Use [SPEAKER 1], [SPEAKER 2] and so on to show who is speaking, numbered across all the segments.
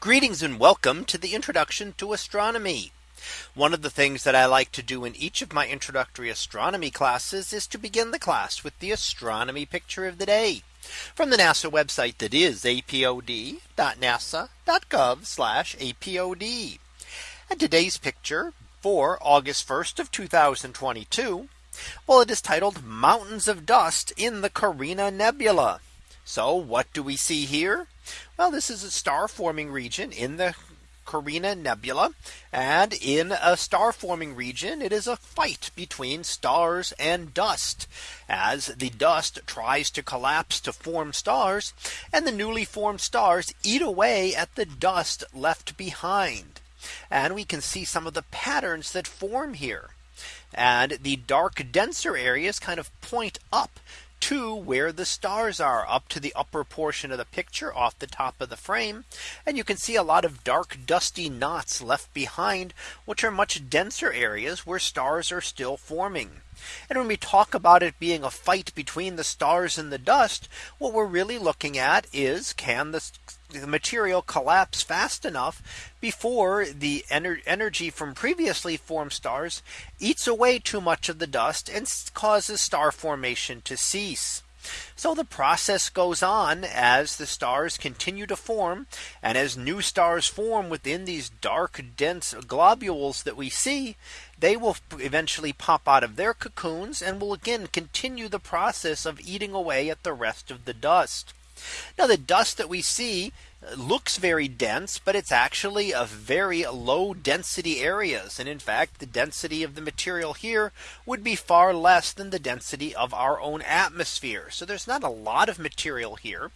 [SPEAKER 1] Greetings and welcome to the introduction to astronomy. One of the things that I like to do in each of my introductory astronomy classes is to begin the class with the astronomy picture of the day from the NASA website that is apod.nasa.gov apod. And today's picture for August 1st of 2022. Well, it is titled Mountains of Dust in the Carina Nebula. So what do we see here? Well, this is a star forming region in the Carina Nebula. And in a star forming region, it is a fight between stars and dust as the dust tries to collapse to form stars and the newly formed stars eat away at the dust left behind. And we can see some of the patterns that form here. And the dark denser areas kind of point up to where the stars are up to the upper portion of the picture off the top of the frame. And you can see a lot of dark dusty knots left behind, which are much denser areas where stars are still forming. And when we talk about it being a fight between the stars and the dust, what we're really looking at is can the the material collapse fast enough before the ener energy from previously formed stars eats away too much of the dust and causes star formation to cease. So the process goes on as the stars continue to form and as new stars form within these dark dense globules that we see they will eventually pop out of their cocoons and will again continue the process of eating away at the rest of the dust. Now the dust that we see looks very dense, but it's actually a very low density areas. And in fact, the density of the material here would be far less than the density of our own atmosphere. So there's not a lot of material here.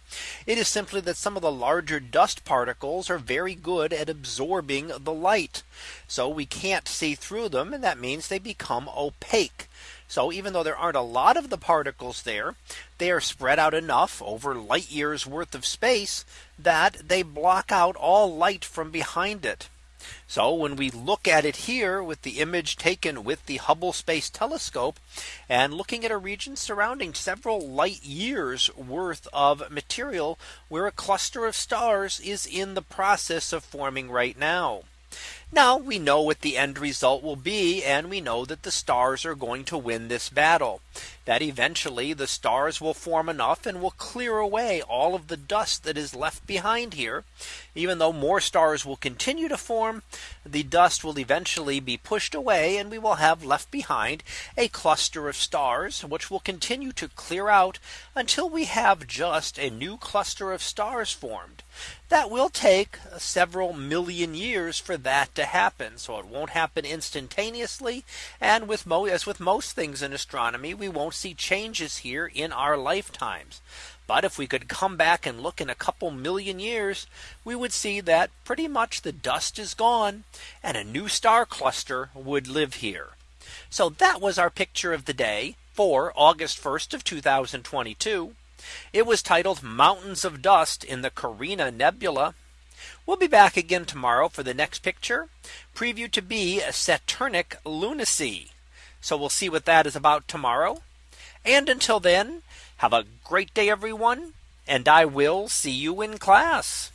[SPEAKER 1] It is simply that some of the larger dust particles are very good at absorbing the light. So we can't see through them. And that means they become opaque. So even though there aren't a lot of the particles there, they are spread out enough over light years worth of space that they block out all light from behind it. So when we look at it here with the image taken with the Hubble Space Telescope and looking at a region surrounding several light years worth of material where a cluster of stars is in the process of forming right now. Now we know what the end result will be and we know that the stars are going to win this battle that eventually the stars will form enough and will clear away all of the dust that is left behind here. Even though more stars will continue to form, the dust will eventually be pushed away and we will have left behind a cluster of stars which will continue to clear out until we have just a new cluster of stars formed that will take several million years for that to happen. So it won't happen instantaneously. And with as with most things in astronomy, we won't see changes here in our lifetimes. But if we could come back and look in a couple million years, we would see that pretty much the dust is gone and a new star cluster would live here. So that was our picture of the day for August 1st of 2022. It was titled Mountains of Dust in the Carina Nebula. We'll be back again tomorrow for the next picture preview to be Saturnic lunacy. So we'll see what that is about tomorrow. And until then, have a great day, everyone, and I will see you in class.